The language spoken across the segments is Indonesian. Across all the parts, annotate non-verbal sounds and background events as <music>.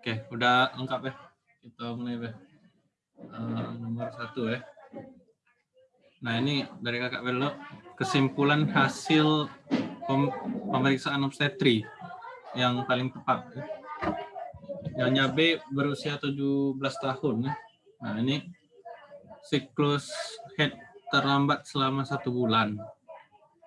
Oke, udah lengkap ya. Kita mulai ya. Uh, nomor satu ya. Nah ini dari kakak Belo kesimpulan hasil pem pemeriksaan obstetri yang paling tepat. Ya. Nyonya B berusia 17 tahun. Ya. Nah ini siklus head terlambat selama satu bulan.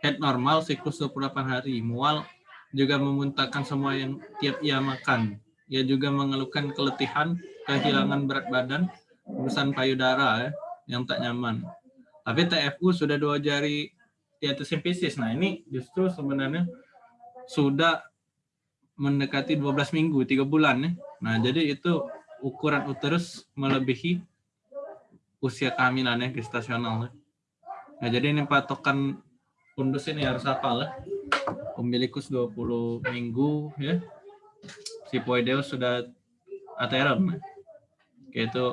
Head normal siklus 28 hari. Mual juga memuntahkan semua yang tiap ia makan. Ia juga mengeluhkan keletihan, kehilangan berat badan, urusan payudara ya, yang tak nyaman. Tapi TFU sudah dua jari di atas simpisis. Nah ini justru sebenarnya sudah mendekati 12 minggu, tiga bulan ya. Nah jadi itu ukuran uterus melebihi usia kehamilan ya, gestasional ya. Nah jadi ini patokan fundus ini harus hafal ya. Umbilikus 20 minggu ya. Sipoideus sudah aterum ya. Oke itu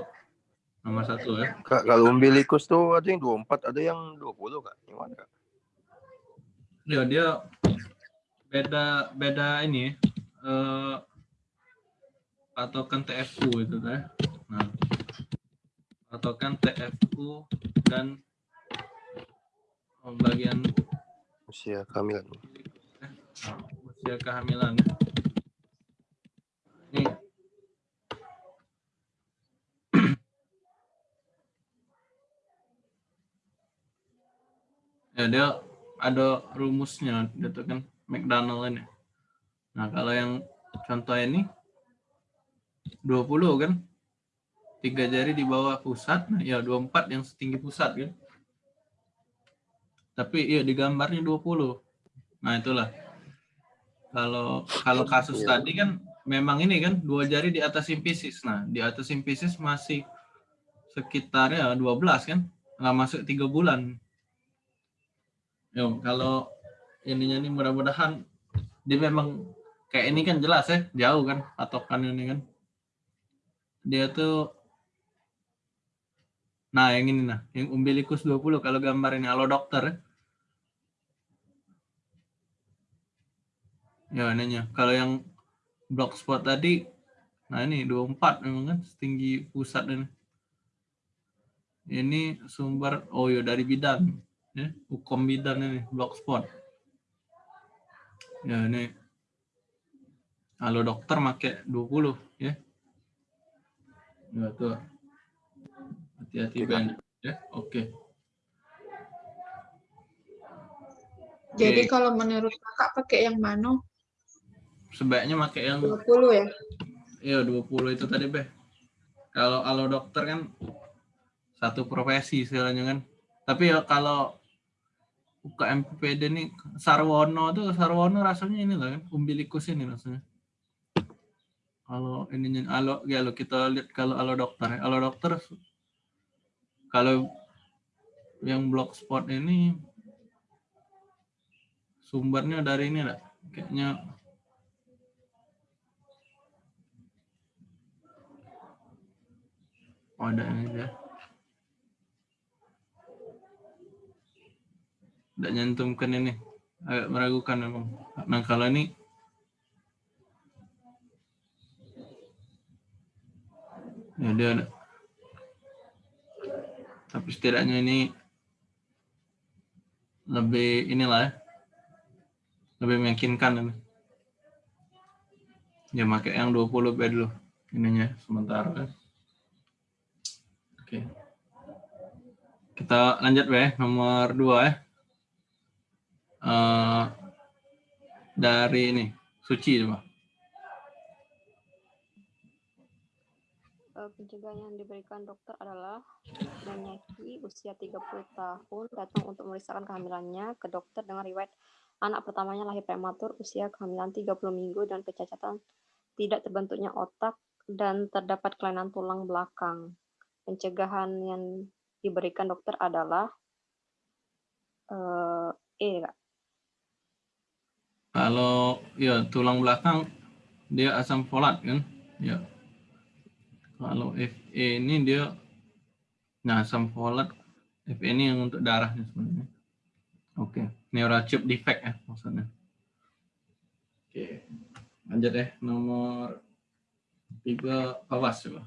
Nomor satu ya. Kak, kalau umbilikus tuh ada yang 24, ada yang 20 kak. Gimana kak? Ya dia beda beda ini eh patokan TFU itu ya. Nah, patokan TFU dan bagian usia kehamilan. Usia kehamilan. Nih, <clears throat> ya dia ada rumusnya gitu kan McDonald ini. Nah kalau yang contoh ini 20 kan? Tiga jari di bawah pusat nah ya 24 yang setinggi pusat kan? Tapi iya di gambarnya 20 nah itulah. Kalau kalau kasus ya. tadi kan memang ini kan dua jari di atas simpisis nah di atas simpisis masih sekitar ya 12 kan nggak masuk tiga bulan Yo, kalau ininya nih mudah-mudahan dia memang kayak ini kan jelas ya, jauh kan patokan ini kan. Dia tuh Nah, yang ini nah, yang umbilikus 20 kalau gambar ini halo dokter ya. Ya, ininya. Kalau yang block spot tadi. Nah ini 24 memang kan setinggi pusat ini. Ini sumber oh ya dari bidang ya. Hukum bidan ini blogspot ya ini. Halo dokter make 20 ya. Ya tuh. Hati-hati banyak ya oke. Okay. jadi okay. kalau menurut kakak pakai yang mana sebaiknya pakai yang 20 ya? Iya 20 itu tadi be kalau halo dokter kan satu profesi istilahnya kan. Tapi ya kalau UKM PPD nih Sarwono tuh Sarwono rasanya ini lah kan umbilikus ini rasanya. Kalau ininya alo ya lo kita lihat kalau alo dokter alo dokter kalau yang blogspot ini sumbernya dari ini lah. Kayaknya oh, ada ya tidak nyantumkan ini. Agak meragukan memang. Nah kalau ini ya dia ada. Tapi setidaknya ini lebih inilah ya. Lebih meyakinkan ini. Ya pakai yang 20 bed dulu ininya sementara kan oke. Kita lanjut ya nomor dua ya. Uh, dari ini suci coba. Eh, pencegahan yang diberikan dokter adalah menyaki usia 30 tahun datang untuk memeriksakan kehamilannya ke dokter dengan riwayat anak pertamanya lahir prematur usia kehamilan 30 minggu dan kecacatan tidak terbentuknya otak dan terdapat kelainan tulang belakang. Pencegahan yang diberikan dokter adalah uh, E, Kak. Kalau ya tulang belakang dia asam folat kan? Ya. Kalau FE ini dia nah asam folat FE ini yang untuk darahnya sebenarnya. Oke, neurotube defect ya maksudnya. Oke. Lanjut ya nomor tiga awas coba.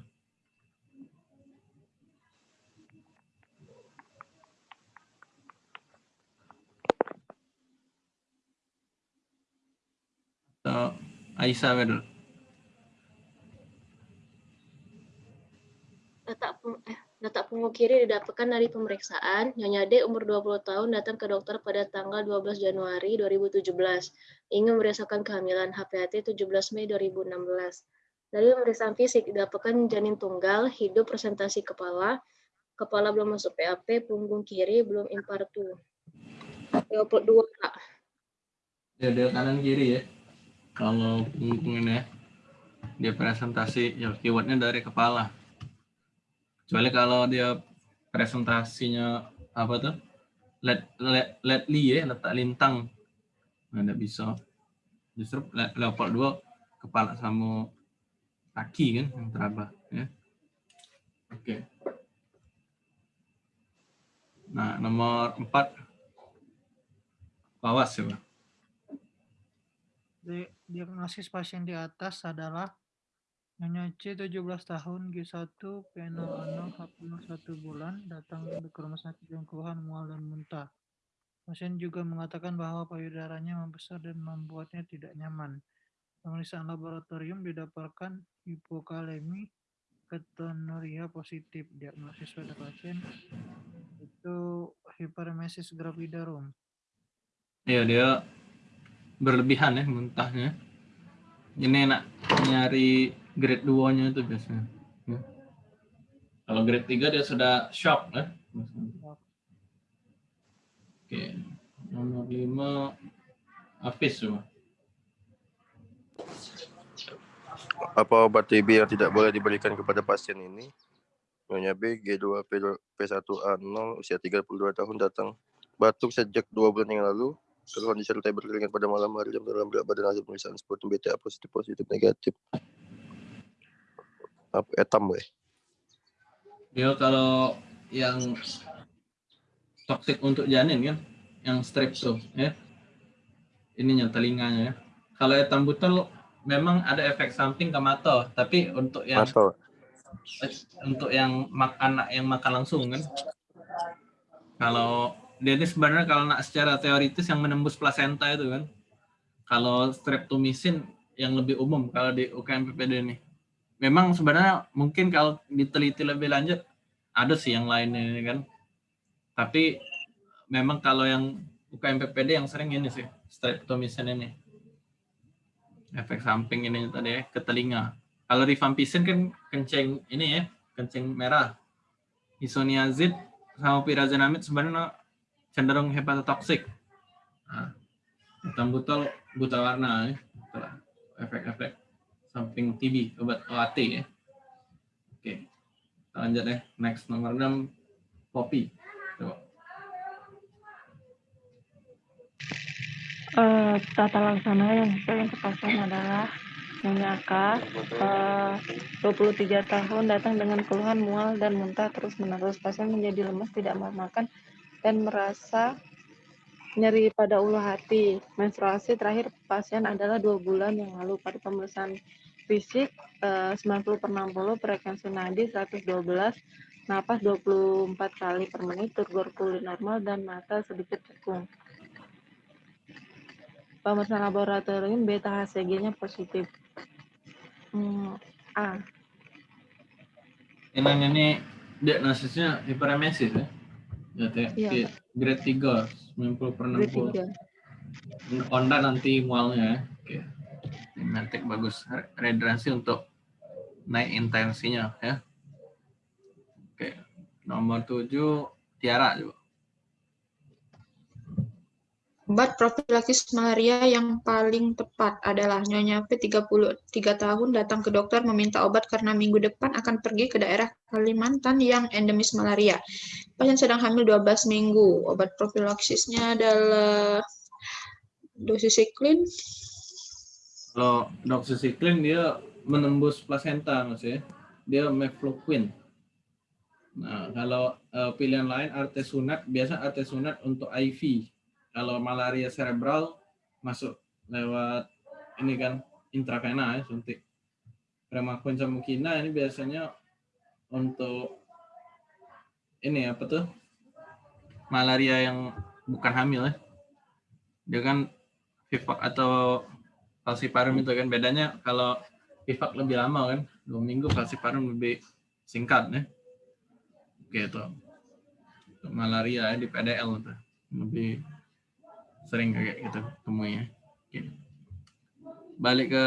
Atau Aisyah dulu. Letak, eh, letak punggung kiri didapatkan dari pemeriksaan. Nyonya D umur 20 tahun datang ke dokter pada tanggal 12 Januari 2017. Ingin merasakan kehamilan HPHT 17 Mei 2016. Dari pemeriksaan fisik didapatkan janin tunggal, hidup presentasi kepala, kepala belum masuk PAP, punggung kiri belum impartu. 22 Kak. Ya kanan kiri ya. Kalau punggung ini ya, dia presentasi ya keywordnya dari kepala. Kecuali kalau dia presentasinya apa tuh? Let let let li ya, letak lintang. Nah, nggak bisa. Justru le- level 2 kepala sama kaki kan yang terabah ya. Oke. Nah, nomor 4 Awas ya. Di- Diagnosis pasien di atas adalah Nyonya C 17 tahun G1 P0 H0 1 bulan datang ke rumah sakit dengan keluhan mual dan muntah. Pasien juga mengatakan bahwa payudaranya membesar dan membuatnya tidak nyaman. Pemeriksaan laboratorium didapatkan hipokalemi ketonuria positif. Diagnosis pada pasien itu hiperemesis gravidarum. Iya dia berlebihan ya muntahnya. Ini enak nyari grade 2-nya itu biasanya. Ya. Kalau grade 3 dia sudah shock ya. Oke. Nomor 5 Hafiz coba. Apa obat TB yang tidak boleh diberikan kepada pasien ini? Nyonya B, G2, P2, P1A0, usia 32 tahun datang. Batuk sejak dua bulan yang lalu. Keluhan disertai berkeringat pada malam hari jam dalam berat badan hasil pemeriksaan sputum BTA positif positif negatif. Apa etam weh? Dia kalau yang toksik untuk janin kan, yang strepto ya. Ininya telinganya ya. Kalau etam butel memang ada efek samping ke mata, tapi untuk yang Atau untuk yang makan yang makan langsung kan. Kalau dia ini sebenarnya kalau nak secara teoritis yang menembus plasenta itu kan. Kalau streptomycin yang lebih umum kalau di UKM PPD ini. Memang sebenarnya mungkin kalau diteliti lebih lanjut ada sih yang lainnya ini kan. Tapi memang kalau yang UKM PPD yang sering ini sih streptomycin ini. Efek samping ini tadi ya ke telinga. Kalau rifampicin kan kencing ini ya, kencing merah. Isoniazid sama pyrazinamide sebenarnya cenderung hepatotoksik. Nah, hitam butol buta warna ya. Efek-efek samping TB obat OAT ya. Oke. Kita lanjut ya. Next nomor 6 kopi. Coba. Eh, tata laksana yang sering pasien adalah K, eh, 23 tahun datang dengan keluhan mual dan muntah terus menerus. Pasien menjadi lemas, tidak mau makan, dan merasa nyeri pada ulu hati. Menstruasi terakhir pasien adalah dua bulan yang lalu pada pemeriksaan fisik eh, 90 per 60, frekuensi nadi 112, napas 24 kali per menit, turgor kulit normal, dan mata sedikit cekung. Pemeriksaan laboratorium beta HCG-nya positif. Hmm, A. Ini ini diagnosisnya hiperemesis ya. Iya, di grade 3 90 per Grade 60. 3. Honda nanti mualnya ya. Oke. Nanti bagus rehidrasi untuk naik intensinya ya. Oke. Nomor 7 Tiara juga. Obat profilaksis malaria yang paling tepat adalah Nyonya P 33 tahun datang ke dokter meminta obat karena minggu depan akan pergi ke daerah Kalimantan yang endemis malaria. Pasien sedang hamil 12 minggu. Obat profilaksisnya adalah dosisiklin. Kalau doxycycline dia menembus plasenta mas ya. Dia mefloquine. Nah, kalau eh, pilihan lain artesunat, biasa artesunat untuk IV. Kalau malaria cerebral masuk lewat ini kan intravena ya suntik Premaquin sama Kina ini biasanya untuk ini apa tuh malaria yang bukan hamil ya. Dia kan Vivax atau falciparum itu kan bedanya kalau Vivax lebih lama kan dua minggu falciparum lebih singkat ya. Gitu. Malaria ya, di PDL tuh lebih sering kayak gitu temunya. Oke. Balik ke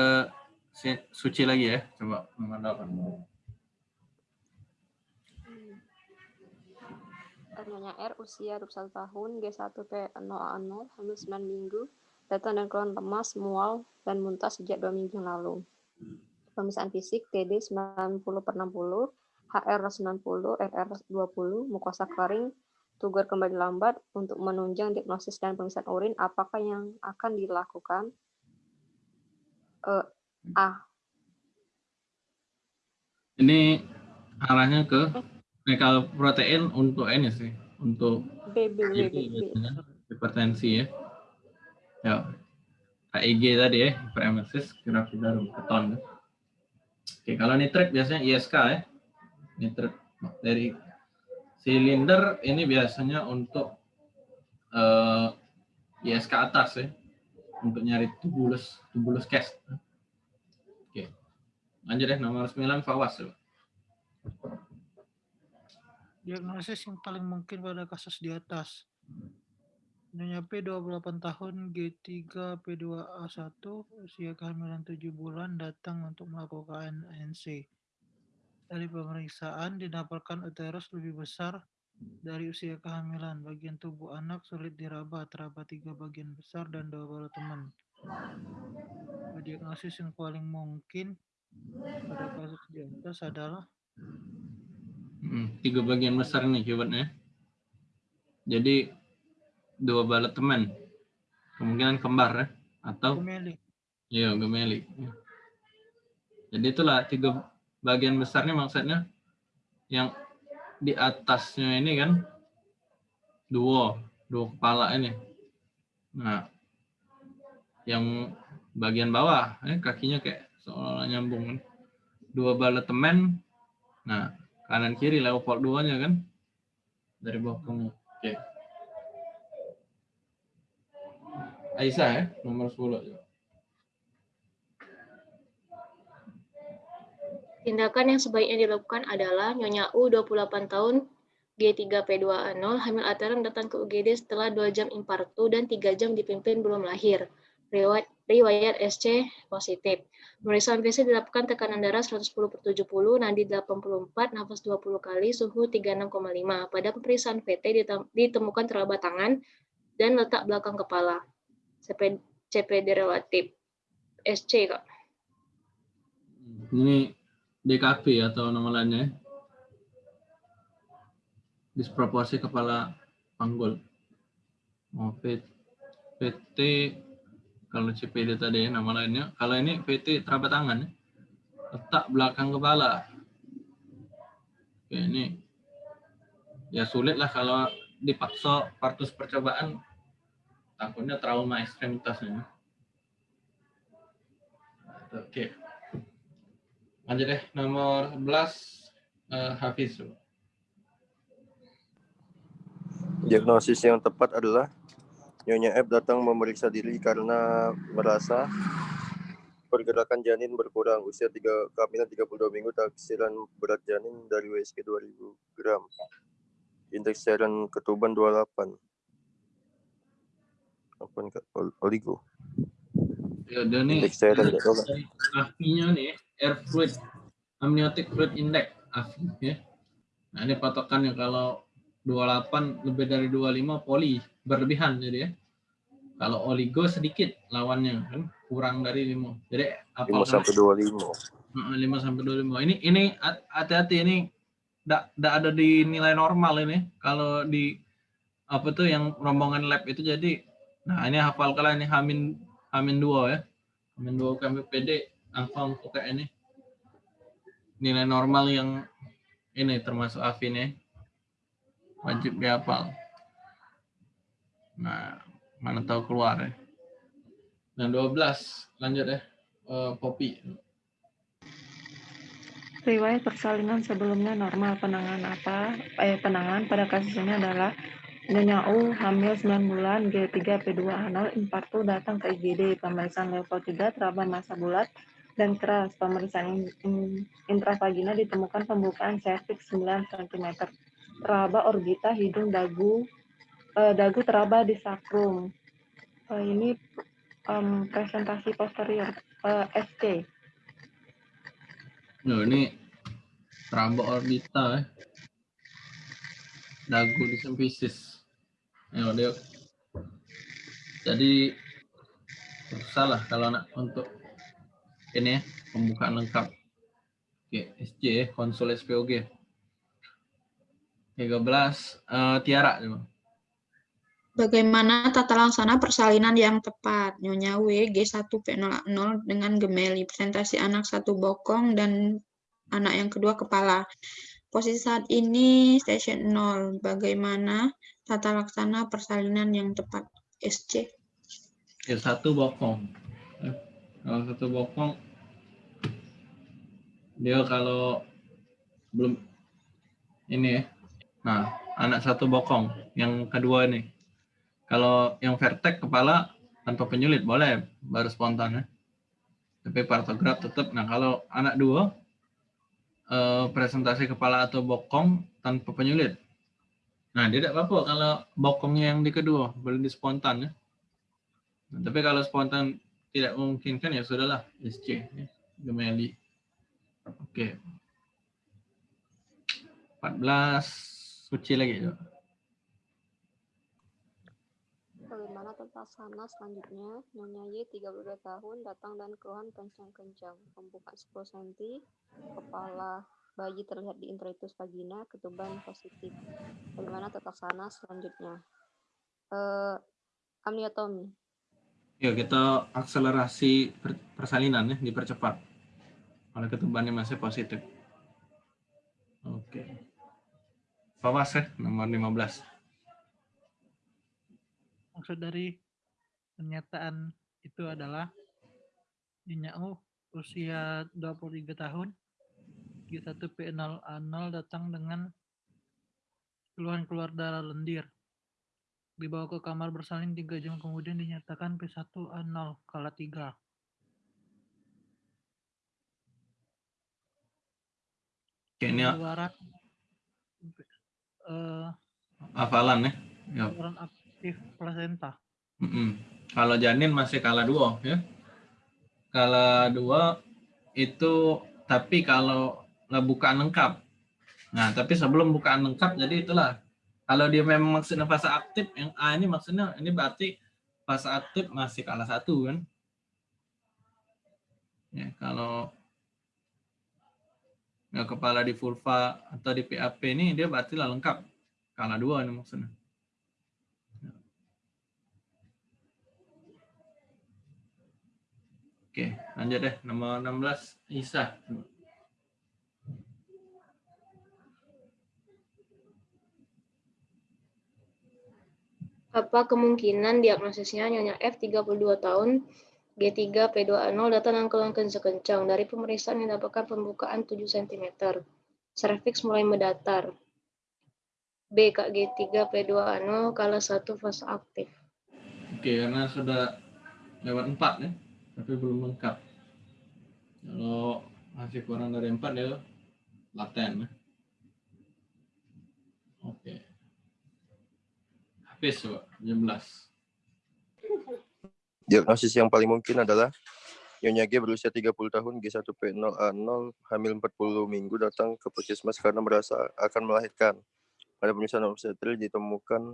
suci lagi ya, coba nomor 8. Nyonya R usia 21 tahun, G1 P0A0, hamil 9 minggu, datang dan keluhan lemas, mual, dan muntah sejak 2 minggu lalu. Pemeriksaan fisik TD 90 per 60, HR 90, RR 20, mukosa kering, tugur kembali lambat untuk menunjang diagnosis dan pemeriksaan urin, apakah yang akan dilakukan? Eh, A. Ini arahnya ke kalau protein untuk ini sih, untuk B, B, B, B, HIG B. biasanya, hipertensi ya. Ya. HIG tadi ya, hiperemesis, gravidarum, keton. ya. Oke, kalau nitrit biasanya ISK ya. Nitrit bakteri. Silinder ini biasanya untuk eh, ISK atas ya. Untuk nyari tubulus, tubulus cast. Oke. Lanjut deh, nomor 9 Fawas. coba. Diagnosis yang paling mungkin pada kasus di atas. Nyonya P 28 tahun, G3 P2A1, usia kehamilan 7 bulan, datang untuk melakukan ANC. Dari pemeriksaan didapatkan uterus lebih besar dari usia kehamilan. Bagian tubuh anak sulit diraba, terdapat tiga bagian besar dan dua baru teman. Diagnosis yang paling mungkin pada kasus di atas adalah Hmm, tiga bagian besar nih keywordnya. Jadi dua balet teman. Kemungkinan kembar ya. Atau gemeli. iya gemeli. Ya. Jadi itulah tiga bagian besarnya maksudnya yang di atasnya ini kan dua, dua kepala ini. Nah, yang bagian bawah, eh, kakinya kayak seolah nyambung. Dua balet teman. Nah, kanan kiri leopard duanya kan dari bawah ke Oke. Aisyah ya, nomor 10. Tindakan yang sebaiknya dilakukan adalah Nyonya U 28 tahun G3P2A0 hamil atereng datang ke UGD setelah 2 jam infarktu dan 3 jam dipimpin belum lahir. Riwayat, SC positif. Pemeriksaan fisik dilakukan tekanan darah 110 per 70, nadi 84, nafas 20 kali, suhu 36,5. Pada pemeriksaan VT ditem- ditemukan telapak tangan dan letak belakang kepala. CP, CPD relatif. SC, Kak. Ini DKP atau nama lainnya. Disproporsi kepala panggul. Oh, P- PT kalau CPD tadi ya, nama lainnya. Kalau ini PT terabat tangan ya. Letak belakang kepala. Oke, ini ya sulit lah kalau dipaksa partus percobaan takutnya trauma ekstremitasnya. Oke. Lanjut deh, nomor 11 eh, Hafiz. Diagnosis yang tepat adalah Nyonya F datang memeriksa diri karena merasa pergerakan janin berkurang usia 3 kehamilan 32 minggu taksiran berat janin dari WSK 2000 gram. Indeks cairan ketuban 28. Apa Oligo. Ya, dia nih Indeks cairan <laughs> dari AFI-nya nih, air fluid, amniotic fluid index, AFI ya. Nah, ini patokannya kalau 28 lebih dari 25 poli berlebihan jadi ya. Kalau oligo sedikit lawannya kan kurang dari 5. Jadi apa 5 sampai 25. 5 sampai 25. Ini ini hat- hati-hati ini tidak ada di nilai normal ini. Kalau di apa tuh yang rombongan lab itu jadi nah ini hafal kalian ini Hamin Hamin 2 ya. Hamin 2 kami Untuk kayak ini. Nilai normal yang ini termasuk AFIN ya. Wajib dihafal. Nah, mana tahu keluar ya. Dan 12 lanjut ya. Eh, Poppy. riwayat persalinan sebelumnya normal penanganan apa eh penanganan pada kasus ini adalah Nyonya U hamil 9 bulan G3 P2A0 infartu datang ke IGD pemeriksaan level 3 teraba masa bulat dan keras pemeriksaan in- in- intravagina ditemukan pembukaan cervix 9 cm teraba orbita hidung dagu eh, dagu teraba di sakrum Eh, ini em, presentasi posterior eh, SC Loh, ini teraba orbita eh. Dagu di sempisis. Ayo. Jadi salah kalau nak untuk ini ya, pembukaan lengkap. Oke, SJ ya, konsul SPOG. 13 eh, Tiara coba. Bagaimana tata laksana persalinan yang tepat? Nyonya W, G1P00 dengan gemeli. Presentasi anak satu bokong dan anak yang kedua kepala. Posisi saat ini station 0. Bagaimana tata laksana persalinan yang tepat? SC. Ya satu bokong. Eh, Kalau satu bokong dia kalau belum ini ya. Nah, anak satu bokong. Yang kedua ini. Kalau yang vertek kepala tanpa penyulit boleh baru spontan ya. Tapi partograf tetap. Nah, kalau anak dua eh, presentasi kepala atau bokong tanpa penyulit. Nah, tidak apa-apa kalau bokongnya yang di kedua, boleh di spontan ya. Nah, tapi kalau spontan tidak memungkinkan ya sudahlah SC ya. Gemeli. Oke. 14 suci lagi coba. Bagaimana tata sana selanjutnya? Nyonya Y 32 tahun datang dan keluhan kencang-kencang. Pembukaan 10 cm, kepala bayi terlihat di introitus vagina, ketuban positif. Bagaimana tata sana selanjutnya? Eh, amniotomi. Ya, kita akselerasi per- persalinan ya, dipercepat. Kalau ketubannya masih positif. Oke. Fawas ya, nomor 15. Maksud dari pernyataan itu adalah Nyonya U usia 23 tahun G1P0A0 datang dengan keluhan keluar darah lendir. Dibawa ke kamar bersalin 3 jam kemudian dinyatakan P1A0 kala 3. Oke, ini Pengeluaran eh, hafalan ya. Ya, pengeluaran aktif plasenta. Mm-mm. Kalau janin masih kala dua ya. Kala dua itu tapi kalau bukaan lengkap. Nah, tapi sebelum bukaan lengkap jadi itulah. Kalau dia memang maksudnya fase aktif yang A ini maksudnya ini berarti fase aktif masih kala satu kan. Ya, kalau kepala di vulva atau di PAP ini dia berarti lah lengkap. Kala dua ini maksudnya. Oke, lanjut deh. Nomor 16, Isa. Apa kemungkinan diagnosisnya Nyonya F 32 tahun G3 P2A0 datang dengan keluhan kencang dari pemeriksaan yang dapatkan pembukaan 7 cm. Cervix mulai mendatar. B Kak G3 P2A0 kala 1 fase aktif. Oke, karena sudah lewat 4 ya, tapi belum lengkap. Kalau masih kurang dari 4 dia laten ya. Oke. Habis coba, 17. Diagnosis yang paling mungkin adalah Nyonya G berusia 30 tahun, G1P0A0, hamil 40 minggu, datang ke puskesmas karena merasa akan melahirkan. Pada pemeriksaan obstetri ditemukan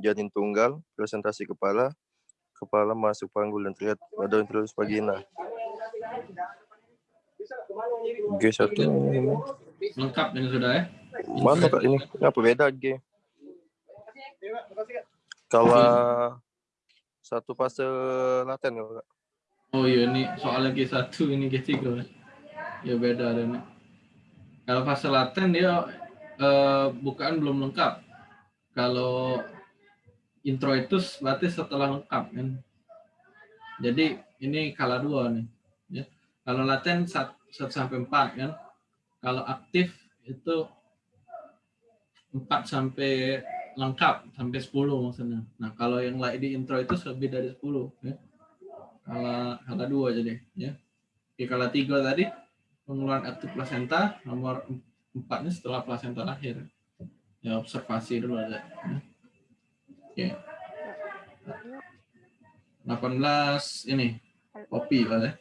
janin tunggal, presentasi kepala, kepala masuk panggul dan terlihat pada intrus vagina. G1 Lengkap ini sudah ya. mana kak ini? Apa beda G? Kalau satu fase laten kalau kak. Oh iya ini soalnya G1 ini G3 ya. Ya beda ada. Kalau fase laten dia eh, bukaan belum lengkap. Kalau introitus berarti setelah lengkap kan. Jadi ini kala dua nih. Ya. Kalau laten 1 sampai 4 kan. kalau aktif itu 4 sampai lengkap sampai 10 maksudnya. Nah, kalau yang di intro itu lebih dari 10 ya. Kala kala 2 jadi ya. Oke, kala 3 tadi pengeluaran aktif plasenta, nomor 4 ini setelah plasenta lahir. Ya, observasi dulu ada. Ya. Oke. 18 ini kopi lah ya.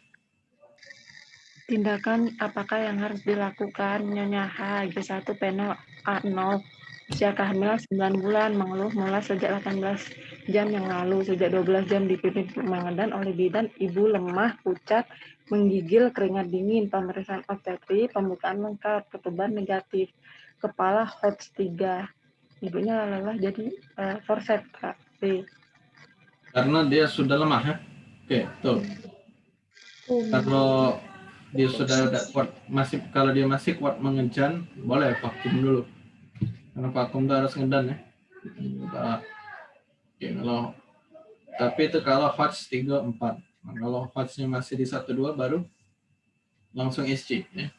Tindakan apakah yang harus dilakukan Nyonya H, G1 Peno A0, usia kehamilan 9 bulan, mengeluh mulai sejak 18 jam yang lalu, sejak 12 jam dipimpin mengedan oleh bidan, ibu lemah, pucat, menggigil, keringat dingin, pemeriksaan obstetri, pembukaan lengkap, ketuban negatif, kepala HOTS 3. Ibunya lelah jadi uh, forceps, Kak. B. Karena dia sudah lemah ya. Oke, tuh. Kalau dia sudah kuat masih kalau dia masih kuat mengejan boleh vakum dulu karena vakum itu harus ngedan ya Kita, ya kalau tapi itu kalau HOTS 3 4 nah, kalau HOTS-nya masih di 1 2 baru langsung SC ya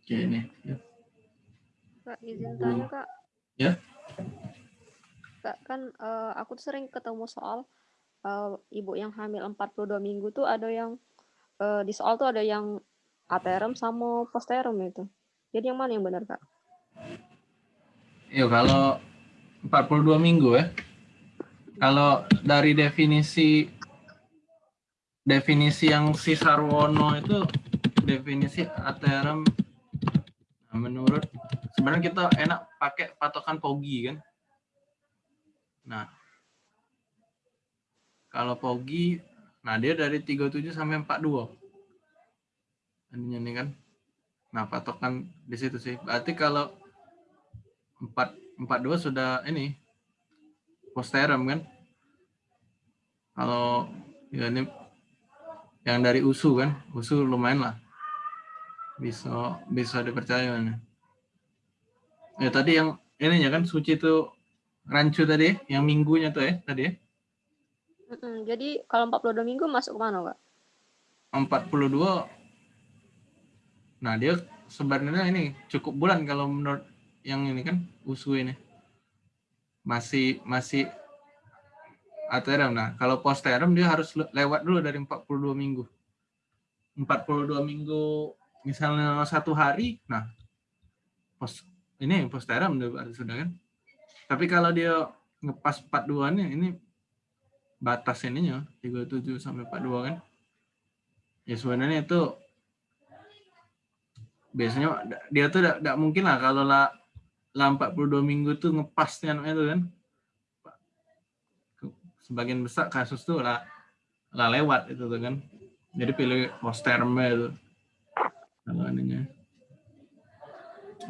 oke ini ya. Kak, izin tanya kak. Ya. Kak, kan eh, aku tuh sering ketemu soal eh, ibu yang hamil 42 minggu tuh ada yang eh, di soal tuh ada yang aterum sama posterum itu. Jadi yang mana yang benar kak? Yuk kalau 42 minggu ya. Kalau dari definisi definisi yang si Sarwono itu definisi aterum nah, menurut sebenarnya kita enak pakai patokan POGI kan. Nah, kalau POGI, nah dia dari 37 sampai 42. Ininya nih kan. Nah, patokan di situ sih. Berarti kalau 4 42 sudah ini posterum kan. Kalau ya ini yang dari USU kan, USU lumayan lah. Bisa bisa dipercaya nih. Ya tadi yang ininya kan suci itu rancu tadi, yang minggunya tuh ya tadi ya. Mm-mm, Jadi kalau 42 minggu masuk ke mana kak? 42 nah dia sebenarnya ini cukup bulan kalau menurut yang ini kan usu ini masih masih aterum nah kalau posterum dia harus le- lewat dulu dari 42 minggu. 42 minggu misalnya satu hari nah pos ini posterum sudah kan? Tapi kalau dia ngepas 42 nya ini batas ininya 37 sampai 42 kan? Ya sebenarnya itu biasanya dia tuh tidak mungkin lah kalau lah lah 42 minggu tuh ngepasnya itu kan? Sebagian besar kasus tuh lah lah lewat itu tuh kan? Jadi pilih posterme itu kalau ininya.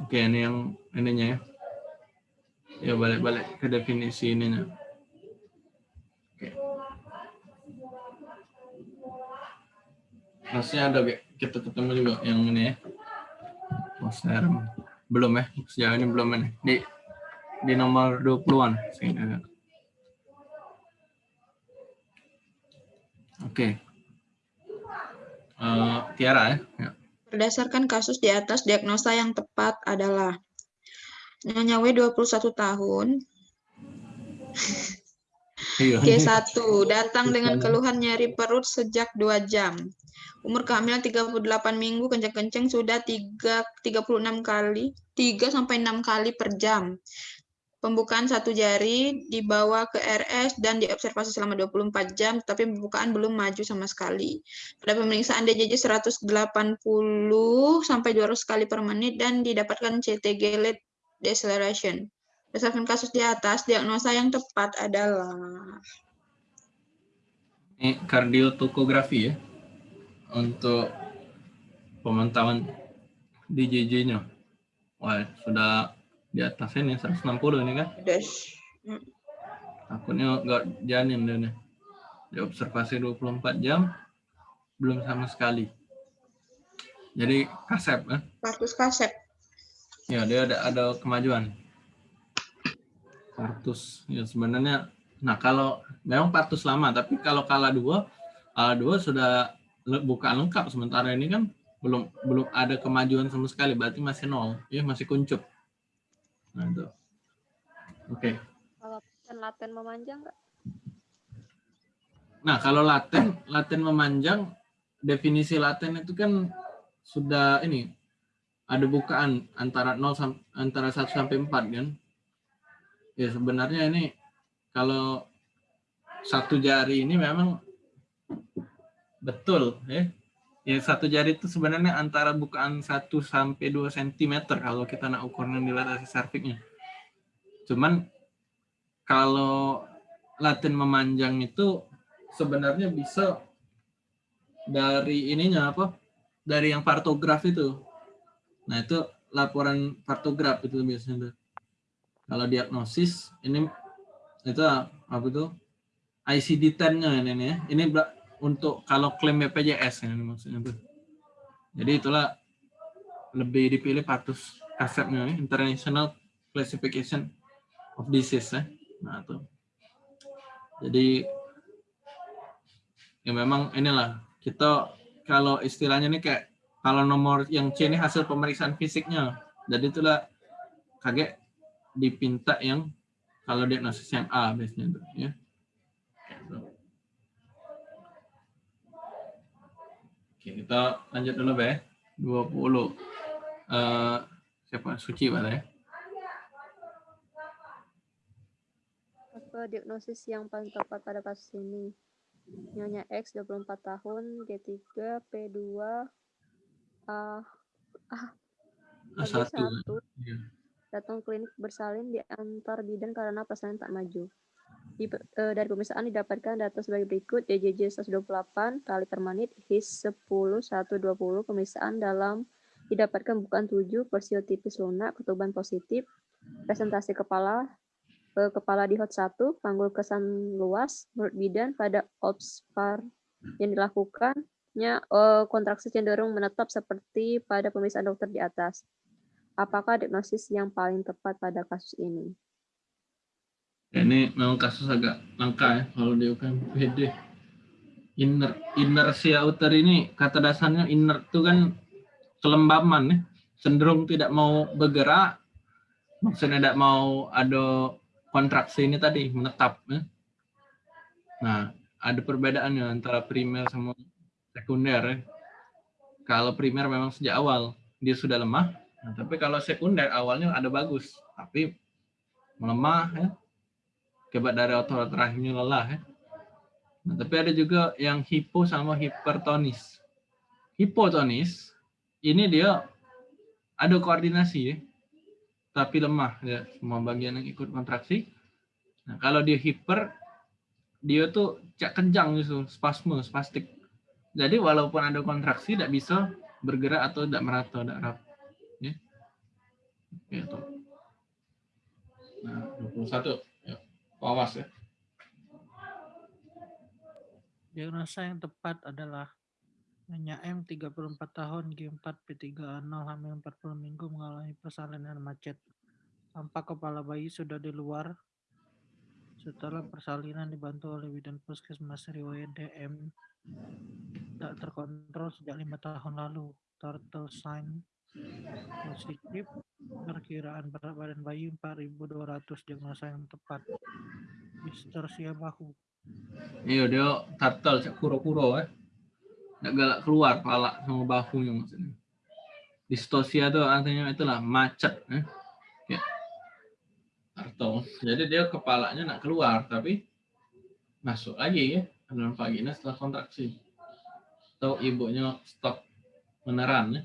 Oke ini yang ininya ya. Ya balik-balik ke definisi ininya. Oke. Maksudnya ada kita ketemu juga yang ini ya. Posterm belum ya sejauh ini belum ini di di nomor 20-an sehingga oke Eh, Tiara ya, ya. Berdasarkan kasus di atas, diagnosa yang tepat adalah Nyonya W 21 tahun. <laughs> G1, datang dengan keluhan nyeri perut sejak 2 jam. Umur kehamilan 38 minggu, kenceng-kenceng sudah 3, 36 kali, 3 sampai 6 kali per jam. Pembukaan satu jari dibawa ke RS dan diobservasi selama 24 jam, tapi pembukaan belum maju sama sekali. Pada pemeriksaan DJJ 180 sampai 200 kali per menit dan didapatkan CTG lead deceleration. Berdasarkan kasus di atas, diagnosa yang tepat adalah Ini kardiotokografi ya untuk pemantauan DJJ-nya. Wah, sudah di atas ini 160 ini kan. dash. Takutnya nggak janin dia nih. Diobservasi 24 jam belum sama sekali. Jadi kasep kan? Kartus kasep. Ya, dia ada ada kemajuan. Partus. Ya sebenarnya nah kalau memang partus lama tapi kalau kala dua kala dua sudah le- bukan lengkap. Sementara ini kan belum belum ada kemajuan sama sekali berarti masih nol. Ya masih kuncup. Nah itu. Oke. Kalau kan laten memanjang nggak? nah kalau laten laten memanjang definisi laten itu kan sudah ini ada bukaan antara 0 sam- antara 1 sampai 4 kan ya sebenarnya ini kalau satu jari ini memang betul ya ya satu jari itu sebenarnya antara bukaan 1 sampai 2 cm kalau kita nak ukuran dilatasi serviknya. Cuman kalau latin memanjang itu sebenarnya bisa dari ininya apa? Dari yang partograf itu. Nah, itu laporan partograf itu biasanya. Kalau diagnosis ini itu apa tuh? ICD-10-nya ini ya. Ini untuk kalau klaim BPJS ini maksudnya tuh. Jadi itulah lebih dipilih partus kasepnya ya, International Classification of Disease ya. Nah, tuh. Jadi ya memang inilah kita kalau istilahnya ini kayak kalau nomor yang C ini hasil pemeriksaan fisiknya. Jadi itulah kaget dipinta yang kalau diagnosis yang A biasanya tuh ya. Oke, kita lanjut dulu, Be. 20. Eh siapa? Suci, Pak, ya? Apa diagnosis yang paling tepat pada kasus ini? Nyonya X 24 tahun, G3, P2, A, A1. AB1, Iya. Datang klinik bersalin di antar bidan karena persalinan tak maju. Di, eh, dari pemeriksaan didapatkan data sebagai berikut, DJJ 128 kali per menit, HIS 10, 120, pemeriksaan dalam didapatkan bukan 7, persiotipis lunak, ketuban positif, presentasi kepala, eh, kepala di hot 1, panggul kesan luas, menurut bidan pada OPSPAR yang dilakukannya eh, kontraksi cenderung menetap seperti pada pemeriksaan dokter di atas. Apakah diagnosis yang paling tepat pada kasus ini? Ya, ini memang kasus agak langka ya kalau di UKMPD. Inner, inersia uter ini kata dasarnya inner itu kan kelembaman ya. Cenderung tidak mau bergerak, maksudnya tidak mau ada kontraksi ini tadi, menetap. Ya. Nah, ada perbedaannya antara primer sama sekunder ya. Kalau primer memang sejak awal dia sudah lemah, nah, tapi kalau sekunder awalnya ada bagus, tapi melemah ya, akibat dari otot rahimnya lelah ya. Nah, tapi ada juga yang hipo sama hipertonis. Hipotonis ini dia ada koordinasi ya, tapi lemah ya semua bagian yang ikut kontraksi. Nah, kalau dia hiper dia tuh cak kencang gitu, spasme, spastik. Jadi walaupun ada kontraksi tidak bisa bergerak atau tidak merata, tidak rapat. Ya. Gitu. Nah, 21. Ya. Awas ya. Diagnosa yang tepat adalah Nyonya M 34 tahun G4 P3A0 hamil 40 minggu mengalami persalinan macet. Tampak kepala bayi sudah di luar. Setelah persalinan dibantu oleh bidan puskesmas riwayat DM tak terkontrol sejak lima tahun lalu. Turtle sign positif. Perkiraan berat badan bayi 4.200 diagnosa yang tepat. Distorsia bahu. Iya dia turtle cak kuro-kuro eh. Nggak galak keluar kepala sama bahunya maksudnya. Distosia itu artinya itulah macet eh. Ya. Turtle. Jadi dia kepalanya nak keluar tapi masuk lagi ya ke dalam vagina setelah kontraksi. Atau ibunya stop beneran ya.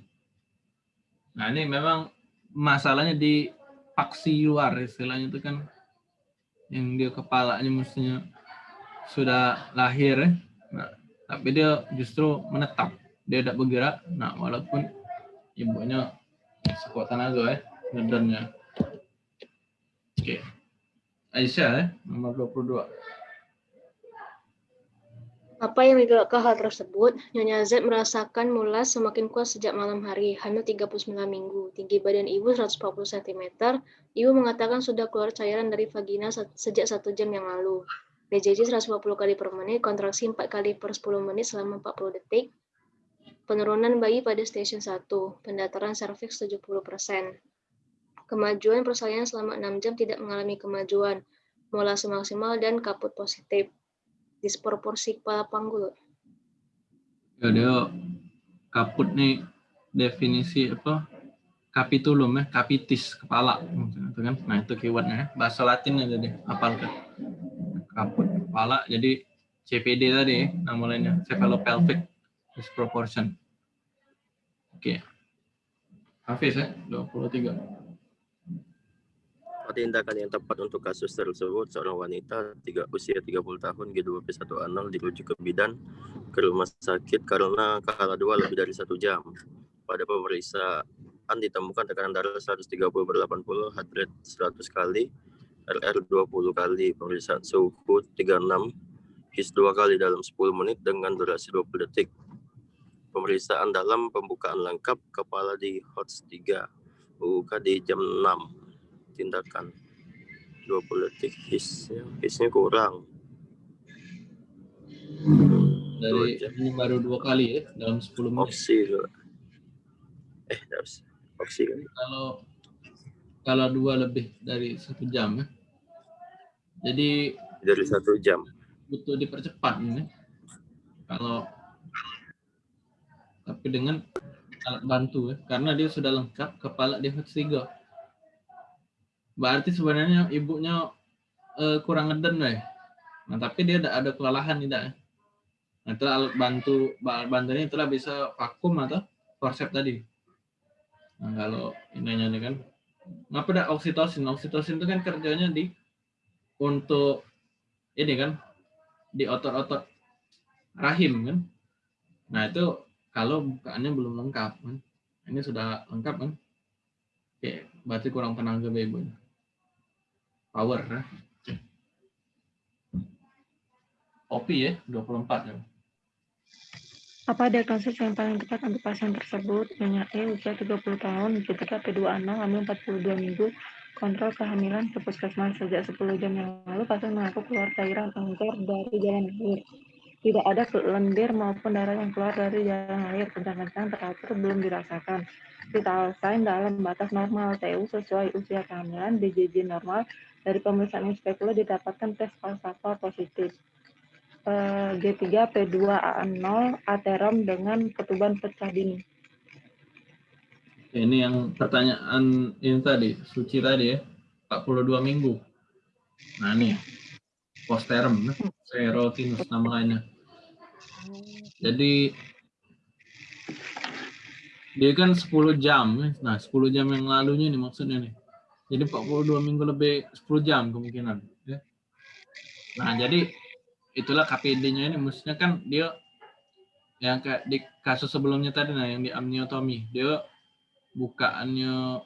Nah ini memang masalahnya di paksi luar istilahnya itu kan yang dia kepalanya mestinya sudah lahir ya. Nah, tapi dia justru menetap. Dia tidak bergerak. Nah walaupun ibunya sekuat tenaga ya ngedennya oke. Aisyah ya nomor 22 Apa yang menyebabkan hal tersebut? Nyonya Z merasakan mulas semakin kuat sejak malam hari, hamil 39 minggu. Tinggi badan ibu 140 cm. Ibu mengatakan sudah keluar cairan dari vagina se- sejak satu jam yang lalu. BJJ 150 kali per menit, kontraksi 4 kali per 10 menit selama 40 detik. Penurunan bayi pada stasiun 1, pendataran serviks 70%. Kemajuan persalinan selama 6 jam tidak mengalami kemajuan, molase maksimal dan kaput positif. Disproporsi kepala panggul. Ya dia kaput nih definisi apa? Capitulum ya, capitis kepala itu kan. Nah itu keywordnya ya. Bahasa Latin aja deh, apal kan. Kaput kepala jadi CPD tadi ya, nama lainnya cephalopelvic disproportion. Oke. Hafiz ya, 23. Tindakan yang tepat untuk kasus tersebut, seorang wanita tiga, usia 30 tahun G2P1A0 dirujuk ke bidan ke rumah sakit karena kala dua lebih dari satu jam. Pada pemeriksaan ditemukan tekanan darah 130 per 80, heart rate 100 kali, RR 20 kali, pemeriksaan suhu 36, HIS dua kali dalam 10 menit dengan durasi 20 detik. Pemeriksaan dalam pembukaan lengkap, kepala di HOTS 3, UUK di jam 6 tindakan 20 detik hisnya hisnya kurang Dari Dua jam. ini baru dua kali ya dalam 10 menit. loh. eh harus oksi kan Kalau kalau dua lebih dari satu jam ya. Jadi dari satu jam butuh dipercepat ini. Kalau tapi dengan alat bantu ya, karena dia sudah lengkap kepala dia tiga. Berarti sebenarnya ibunya eh, kurang ngeden ya. Nah tapi dia ada, ada kelelahan tidak. Nah itu alat bantu bantunya itulah bisa vakum atau forceps tadi. Nah kalau ininya nih kan, ngapa ada oksitosin? Oksitosin itu kan kerjanya di untuk ini kan di otot-otot rahim kan. Nah itu kalau bukaannya belum lengkap kan. Ini sudah lengkap kan. Oke, berarti kurang tenaga ibu. Power ya. Kopi ya, 24 ya. Apa ada kasus yang paling tepat untuk pasien tersebut? Nyonya E, usia 30 tahun, G3 P26, hamil 42 minggu, kontrol kehamilan ke puskesmas sejak 10 jam yang lalu, pasien mengaku keluar cairan angker dari jalan air. Tidak ada lendir maupun darah yang keluar dari jalan air, kencang-kencang teratur belum dirasakan. Vital sign dalam batas normal, TU sesuai usia kehamilan, BJJ normal, dari pemeriksaan inspekula didapatkan tes falsafah positif. Eh, G3 P2A0 aterom dengan ketuban pecah dini. Ini yang pertanyaan ini tadi, suci tadi ya, 42 minggu. Nah ini, posterum, nah, serotinus nama lainnya. Jadi, dia kan 10 jam, ya. nah 10 jam yang lalunya nih maksudnya nih. Jadi 42 minggu lebih 10 jam kemungkinan. Ya. Nah jadi itulah KPD-nya ini, maksudnya kan dia yang kayak di kasus sebelumnya tadi nah yang di amniotomi, dia bukaannya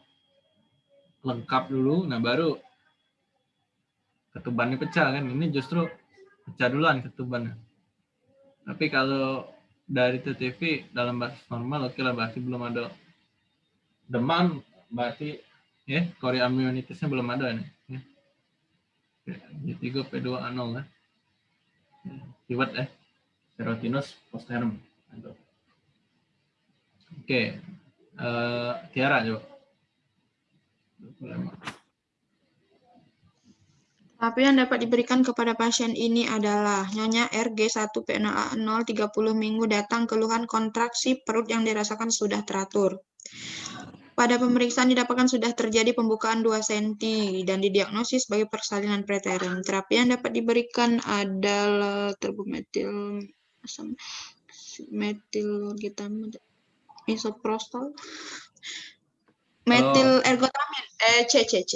lengkap dulu, nah baru ketubannya pecah kan. Ini justru pecah duluan ketubannya. Tapi kalau dari TTV dalam batas normal, oke lah berarti belum ada demam, berarti ya chorioamnionitisnya belum ada nih. Ya. G3 P2 A0 ya. Keyword ya. Serotinus posterum. Oke, Eh, Tiara coba. Tapi yang dapat diberikan kepada pasien ini adalah Nyonya RG1P0A0 30 minggu datang keluhan kontraksi perut yang dirasakan sudah teratur. Pada pemeriksaan didapatkan sudah terjadi pembukaan 2 cm dan didiagnosis sebagai persalinan preterum. Terapi yang dapat diberikan adalah terbumetil metil kita misoprostol metil ergotamin eh C C C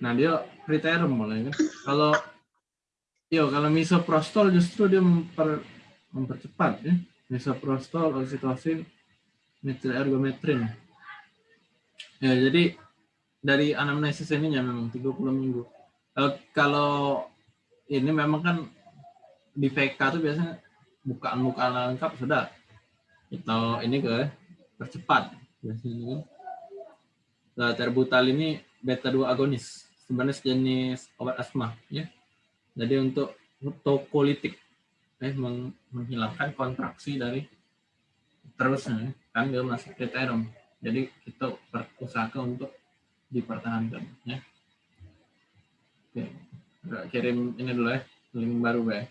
Nah dia preterum mulai kan. Kalau yo kalau misoprostol justru dia memper, mempercepat ya. Misoprostol, oksitosin, metil ergometrin. Ya jadi dari anamnesis ini ya memang 30 minggu. Eh, kalau ini memang kan di VK tuh biasanya bukaan-bukaan lengkap sudah. Atau ini ke percepat biasanya. Nah, terbutal ini beta 2 agonis sebenarnya sejenis obat asma ya. Jadi untuk tokolitik eh meng- menghilangkan kontraksi dari terusnya kan dia masih kriterum jadi kita berusahakan untuk dipertahankan ya. Oke kirim ini dulu ya link baru ya